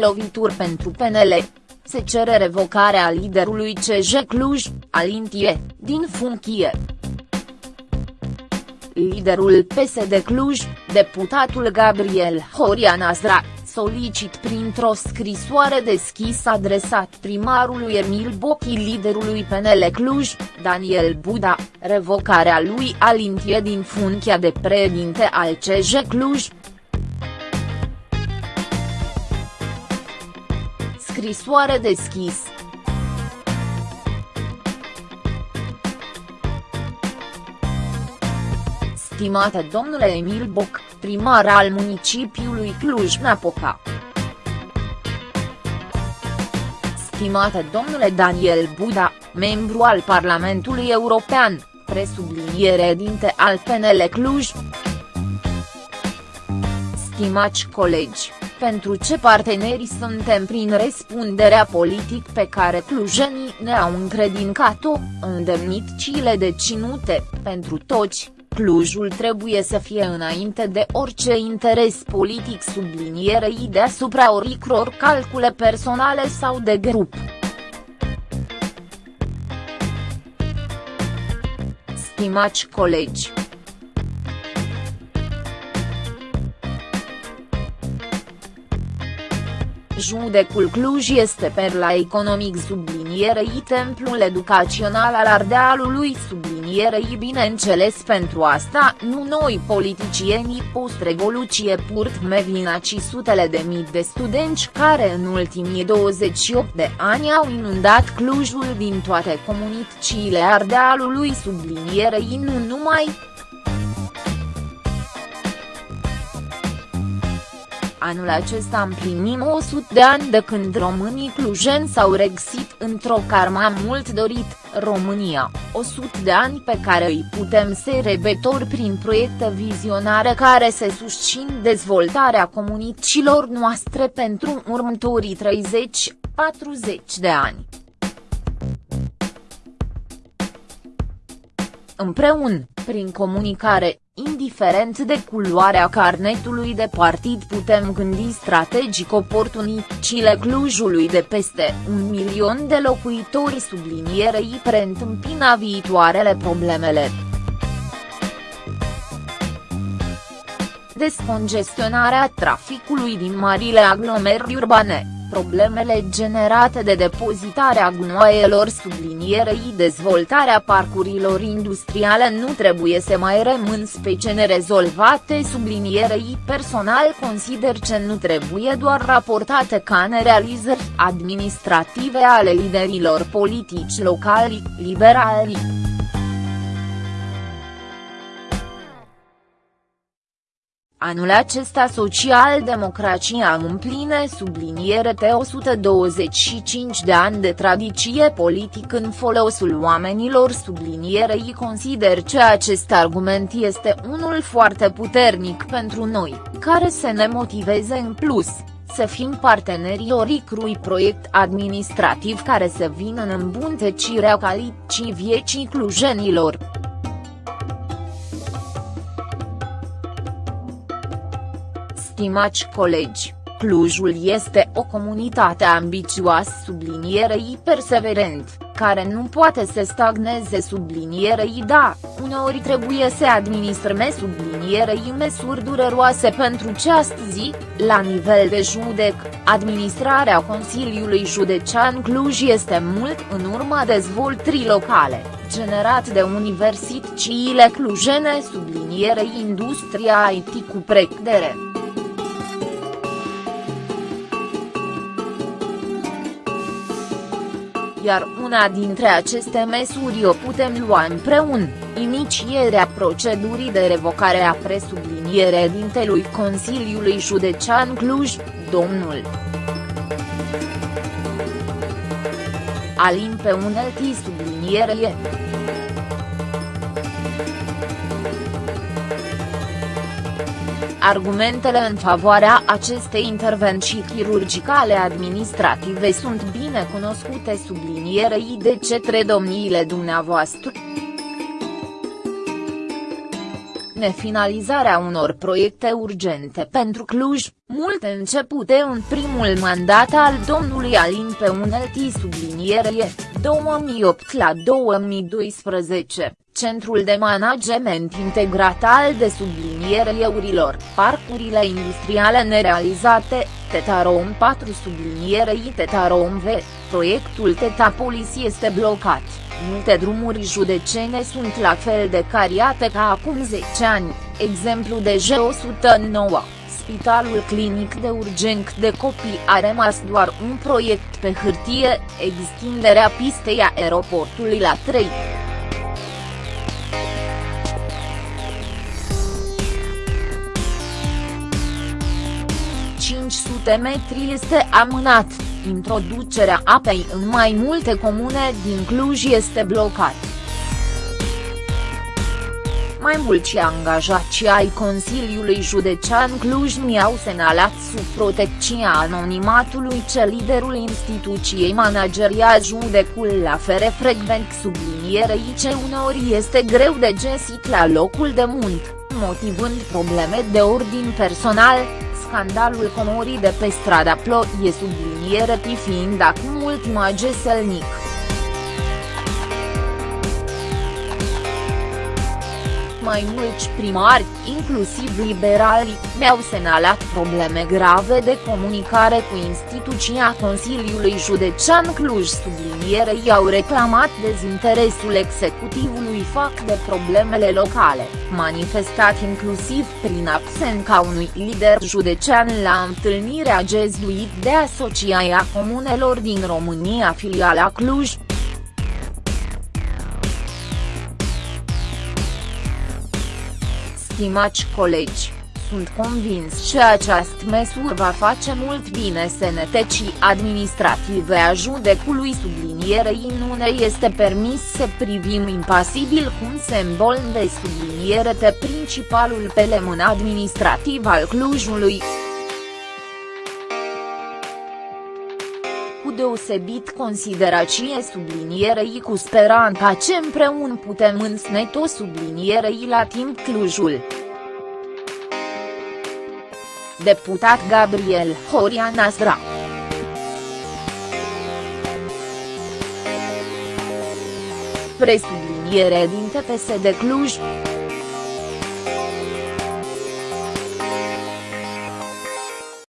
Lovituri pentru PNL. Se cere revocarea liderului CJ Cluj, Alintie, din funcție. Liderul PSD Cluj, deputatul Gabriel Horia Nazra, solicit printr-o scrisoare deschisă adresat primarului Emil Bochi liderului PNL Cluj, Daniel Buda, revocarea lui Alintie din funcția de președinte al CJ Cluj, scrisoare deschis. Stimate domnule Emil Boc, primar al municipiului Cluj-Napoca. Stimate domnule Daniel Buda, membru al Parlamentului European, presubliniere dinte al PNL Cluj. Stimați colegi, pentru ce parteneri suntem prin răspunderea politic pe care clujenii ne-au încredincat-o, îndemnit de cinute, pentru toți, Clujul trebuie să fie înainte de orice interes politic sublinierei deasupra oricror calcule personale sau de grup. Stimați colegi, Judecul Cluj este perla economic sublinierei templul educațional al Ardealului sublinierei bineînțeles pentru asta nu noi politicienii post-revoluție purt mevina ci sutele de mii de studenți care în ultimii 28 de ani au inundat Clujul din toate comunitățile Ardealului sublinierei nu numai, Anul acesta împlinim 100 de ani de când românii clujeni s-au regăsit într-o karma mult dorit, România, 100 de ani pe care îi putem celebrători prin proiecte vizionare care se susțin dezvoltarea comunităților noastre pentru următorii 30-40 de ani. Împreună, prin comunicare, indiferent de culoarea carnetului de partid putem gândi strategic oportunitățile Clujului de peste un milion de locuitori sublinierei preîntâmpina viitoarele problemele. Descongestionarea traficului din marile aglomerări urbane problemele generate de depozitarea gunoaielor sublinierei dezvoltarea parcurilor industriale nu trebuie să mai rămân specie nerezolvate sublinierei personal consider că nu trebuie doar raportate ca nerealizări administrative ale liderilor politici locali, liberali. Anul acesta social-democrația împline subliniere de 125 de ani de tradiție politic în folosul oamenilor sublinierei consider că acest argument este unul foarte puternic pentru noi, care să ne motiveze în plus să fim partenerii oricrui proiect administrativ care să vină în îmbunătățirea calității vieții clujenilor. Stimați colegi, Clujul este o comunitate ambițioasă sublinierei perseverent, care nu poate să stagneze sublinierei da, uneori trebuie să administrăm sublinierei măsuri dureroase pentru ce astăzi, la nivel de judec, administrarea Consiliului Județean Cluj este mult în urma dezvoltării locale, generat de universitățile clujene sublinierei industria IT cu precădere. Iar una dintre aceste măsuri o putem lua împreună, inicierea procedurii de revocare a presublinierea dintelui Consiliului Județean Cluj, domnul Alin pe uneltii sublinierie. Argumentele în favoarea acestei intervenții chirurgicale administrative sunt bine cunoscute sublinierei de cetre domniile dumneavoastră. nefinalizarea unor proiecte urgente pentru Cluj, multe începute în primul mandat al domnului Alin pe uneltii sublinierie, 2008 la 2012, Centrul de Management Integrat al de subliniereurilor, parcurile industriale nerealizate, Tetarom 4 sublinierei Tetarom V, proiectul Tetapolis este blocat. Multe drumuri judecene sunt la fel de cariate ca acum 10 ani, exemplu de G109, Spitalul Clinic de Urgenc de Copii a rămas doar un proiect pe hârtie, extinderea pistei aeroportului la 3. 500 metri este amânat, introducerea apei în mai multe comune din Cluj este blocat. Mai mulți angajați ai Consiliului Județean Cluj mi-au semnalat sub protecția anonimatului ce liderul instituției manageria judecul la fere frecvent sublinierei ce uneori este greu de găsit la locul de muncă, motivând probleme de ordin personal, scandalul comorii de pe strada Ploie subliniere fiind acum ultima geselnic. Mai mulți primari, inclusiv liberali, mi-au semnalat probleme grave de comunicare cu instituția Consiliului Județean Cluj. Sublinierei au reclamat dezinteresul executivului fac de problemele locale, manifestat inclusiv prin absența unui lider județean la întâlnirea gezuit de Asociația Comunelor din România filiala Cluj, Stimați colegi, sunt convins că această măsură va face mult bine sănătății administrative a judecului sublinierei nu ne este permis să privim impasibil cum sembol de subliniere de principalul pelemân administrativ al Clujului. Cu deosebit considerație sublinierei cu speranța ce împreună putem însnete sublinierei la timp Clujul. Deputat Gabriel Horia Nasra Presubliniere din TPS de Cluj